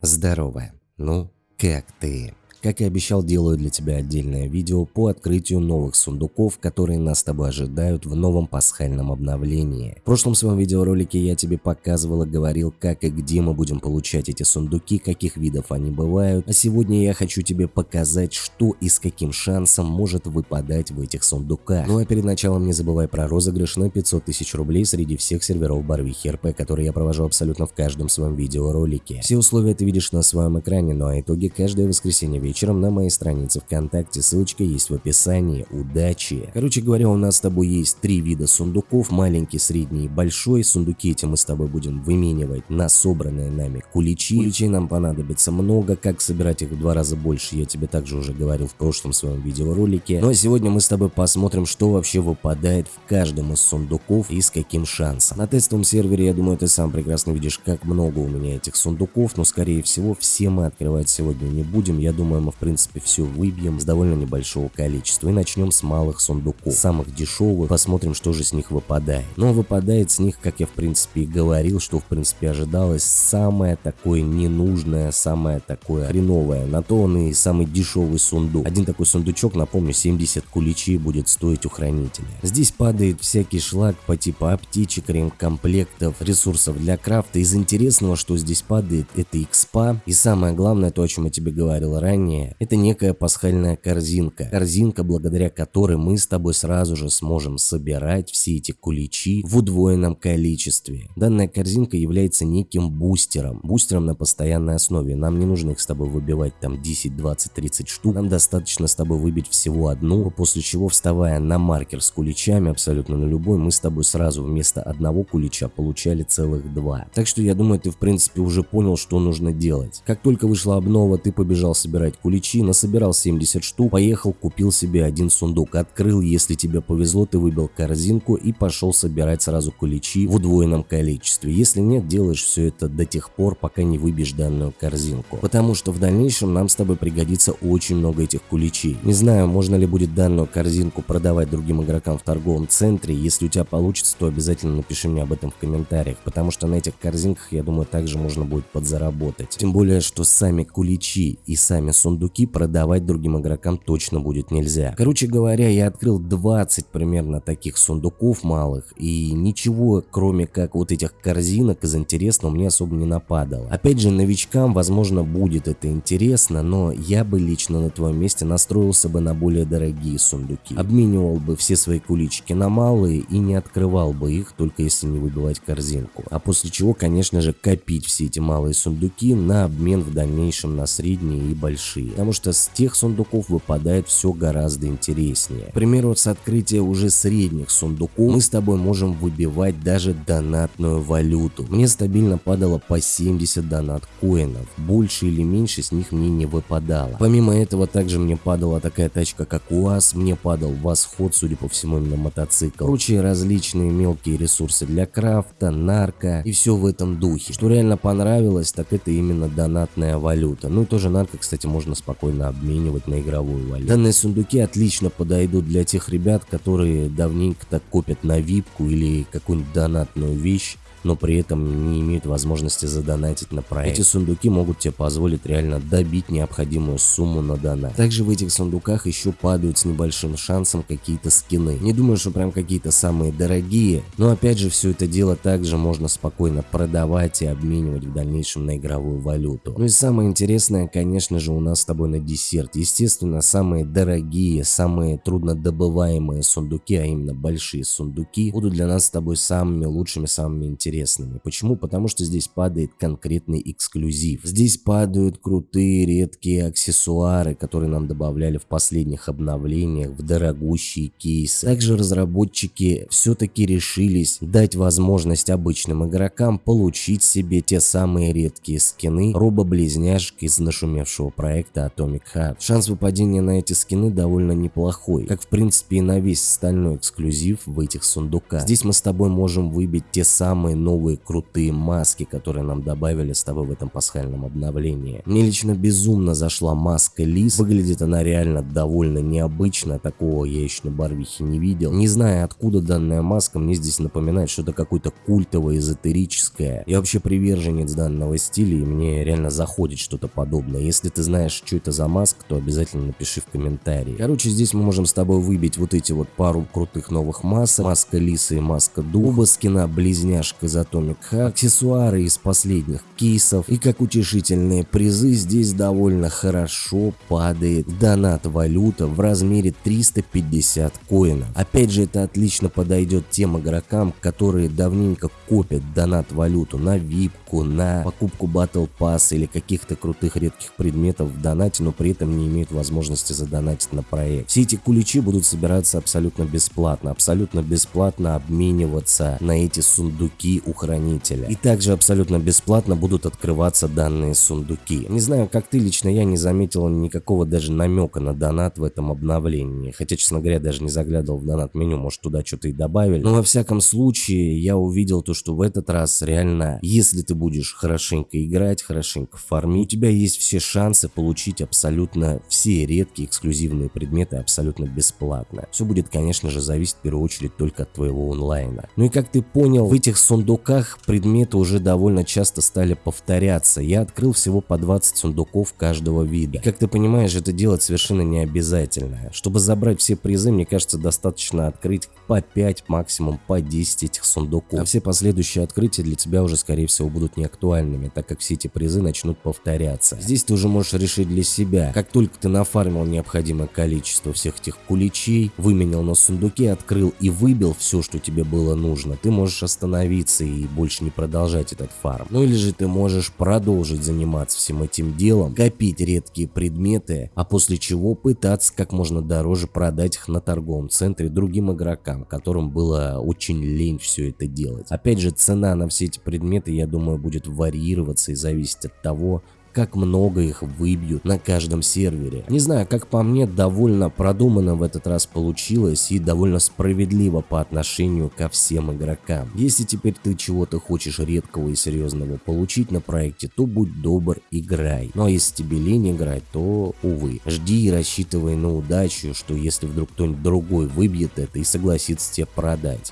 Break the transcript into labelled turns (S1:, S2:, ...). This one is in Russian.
S1: Здорово. Ну, как ты? Как и обещал, делаю для тебя отдельное видео по открытию новых сундуков, которые нас с тобой ожидают в новом пасхальном обновлении. В прошлом своем видеоролике я тебе показывал и говорил, как и где мы будем получать эти сундуки, каких видов они бывают, а сегодня я хочу тебе показать, что и с каким шансом может выпадать в этих сундуках. Ну а перед началом не забывай про розыгрыш на 500 тысяч рублей среди всех серверов Барвихи РП, которые я провожу абсолютно в каждом своем видеоролике. Все условия ты видишь на своем экране, ну а итоги каждое воскресенье вечером на моей странице ВКонтакте, ссылочка есть в описании. Удачи! Короче говоря, у нас с тобой есть три вида сундуков, маленький, средний и большой. Сундуки эти мы с тобой будем выменивать на собранные нами куличи. Куличей нам понадобится много, как собирать их в два раза больше, я тебе также уже говорил в прошлом своем видеоролике. Ну а сегодня мы с тобой посмотрим, что вообще выпадает в каждом из сундуков и с каким шансом. На тестовом сервере, я думаю, ты сам прекрасно видишь, как много у меня этих сундуков, но скорее всего все мы открывать сегодня не будем. Я думаю, мы в принципе все выбьем с довольно небольшого количества и начнем с малых сундуков, самых дешевых, посмотрим что же с них выпадает. Но выпадает с них, как я в принципе и говорил, что в принципе ожидалось, самое такое ненужное, самое такое хреновое, на то он и самый дешевый сундук. Один такой сундучок, напомню, 70 куличей будет стоить у хранителя. Здесь падает всякий шлак по типу аптечек, ремкомплектов, ресурсов для крафта. Из интересного, что здесь падает, это экспа. И самое главное, то, о чем я тебе говорил ранее, это некая пасхальная корзинка. Корзинка, благодаря которой мы с тобой сразу же сможем собирать все эти куличи в удвоенном количестве. Данная корзинка является неким бустером. Бустером на постоянной основе. Нам не нужно их с тобой выбивать там 10, 20, 30 штук. Нам достаточно с тобой выбить всего одну, после чего вставая на маркер с куличами, абсолютно на любой, мы с тобой сразу вместо одного кулича получали целых два. Так что я думаю, ты в принципе уже понял, что нужно делать. Как только вышла обнова, ты побежал собирать куличи, насобирал 70 штук, поехал, купил себе один сундук, открыл, если тебе повезло, ты выбил корзинку и пошел собирать сразу куличи в удвоенном количестве. Если нет, делаешь все это до тех пор, пока не выбьешь данную корзинку. Потому что в дальнейшем нам с тобой пригодится очень много этих куличей. Не знаю, можно ли будет данную корзинку продавать другим игрокам в торговом центре. Если у тебя получится, то обязательно напиши мне об этом в комментариях, потому что на этих корзинках, я думаю, также можно будет подзаработать. Тем более, что сами куличи и сами сундуки продавать другим игрокам точно будет нельзя. Короче говоря, я открыл 20 примерно таких сундуков малых, и ничего, кроме как вот этих корзинок из интересного, мне особо не нападало. Опять же, новичкам, возможно, будет это интересно, но я бы лично на твоем месте настроился бы на более дорогие сундуки. Обменивал бы все свои куличики на малые и не открывал бы их, только если не выбивать корзинку. А после чего, конечно же, копить все эти малые сундуки на обмен в дальнейшем на средние и большие. Потому что что с тех сундуков выпадает все гораздо интереснее. К примеру, с открытия уже средних сундуков мы с тобой можем выбивать даже донатную валюту. Мне стабильно падало по 70 донат коинов, больше или меньше с них мне не выпадало. Помимо этого также мне падала такая тачка как УАЗ, мне падал восход, судя по всему именно мотоцикл, прочие различные мелкие ресурсы для крафта, нарко и все в этом духе. Что реально понравилось, так это именно донатная валюта. Ну и тоже нарко, кстати, можно спокойно спокойно обменивать на игровую валюту. Данные сундуки отлично подойдут для тех ребят, которые давненько так копят на випку или какую-нибудь донатную вещь но при этом не имеют возможности задонатить на проект. Эти сундуки могут тебе позволить реально добить необходимую сумму на донат. Также в этих сундуках еще падают с небольшим шансом какие-то скины. Не думаю, что прям какие-то самые дорогие, но опять же все это дело также можно спокойно продавать и обменивать в дальнейшем на игровую валюту. Ну и самое интересное, конечно же, у нас с тобой на десерт. Естественно, самые дорогие, самые труднодобываемые сундуки, а именно большие сундуки, будут для нас с тобой самыми лучшими, самыми интересными интересными. Почему? Потому что здесь падает конкретный эксклюзив. Здесь падают крутые редкие аксессуары, которые нам добавляли в последних обновлениях, в дорогущие кейсы. Также разработчики все-таки решились дать возможность обычным игрокам получить себе те самые редкие скины робо-близняшек из нашумевшего проекта Atomic Heart. Шанс выпадения на эти скины довольно неплохой, как в принципе и на весь остальной эксклюзив в этих сундуках. Здесь мы с тобой можем выбить те самые новые крутые маски, которые нам добавили с тобой в этом пасхальном обновлении. Мне лично безумно зашла маска Лис, выглядит она реально довольно необычно, такого я еще на Барвихе не видел. Не знаю откуда данная маска, мне здесь напоминает что-то какое-то культовое, эзотерическое. Я вообще приверженец данного стиля и мне реально заходит что-то подобное. Если ты знаешь, что это за маска, то обязательно напиши в комментарии. Короче, здесь мы можем с тобой выбить вот эти вот пару крутых новых масок. Маска Лисы и маска Дуба, скина близняшка из Atomic Hack, аксессуары из последних кейсов. И как утешительные призы, здесь довольно хорошо падает донат валюта в размере 350 коинов. Опять же, это отлично подойдет тем игрокам, которые давненько копят донат валюту на випку, на покупку Battle Pass или каких-то крутых редких предметов в донате, но при этом не имеют возможности задонатить на проект. Все эти куличи будут собираться абсолютно бесплатно, абсолютно бесплатно обмениваться на эти сундуки у хранителя. И также абсолютно бесплатно будут открываться данные сундуки. Не знаю, как ты, лично я не заметил никакого даже намека на донат в этом обновлении. Хотя, честно говоря, даже не заглядывал в донат меню, может туда что-то и добавили. Но во всяком случае, я увидел то, что в этот раз реально, если ты будешь хорошенько играть, хорошенько фармить, у тебя есть все шансы получить абсолютно все редкие эксклюзивные предметы абсолютно бесплатно. Все будет, конечно же, зависеть в первую очередь только от твоего онлайна. Ну и как ты понял, в этих сундуках предметы уже довольно часто стали повторяться. Я открыл всего по 20 сундуков каждого вида. И как ты понимаешь, это делать совершенно не обязательно. Чтобы забрать все призы, мне кажется, достаточно открыть по 5, максимум по 10 этих сундуков. А все последующие открытия для тебя уже, скорее всего, будут неактуальными, так как все эти призы начнут повторяться. Здесь ты уже можешь решить для себя, как только ты нафармил необходимое количество всех этих куличей, выменял на сундуке, открыл и выбил все, что тебе было нужно, ты можешь остановиться и больше не продолжать этот фарм. Ну или же ты можешь продолжить заниматься всем этим делом, копить редкие предметы, а после чего пытаться как можно дороже продать их на торговом центре другим игрокам, которым было очень лень все это делать. Опять же, цена на все эти предметы, я думаю, будет варьироваться и зависеть от того, как много их выбьют на каждом сервере. Не знаю, как по мне, довольно продуманно в этот раз получилось и довольно справедливо по отношению ко всем игрокам. Если теперь ты чего-то хочешь редкого и серьезного получить на проекте, то будь добр, играй. Ну а если тебе лень играть, то увы. Жди и рассчитывай на удачу, что если вдруг кто-нибудь другой выбьет это и согласится тебе продать.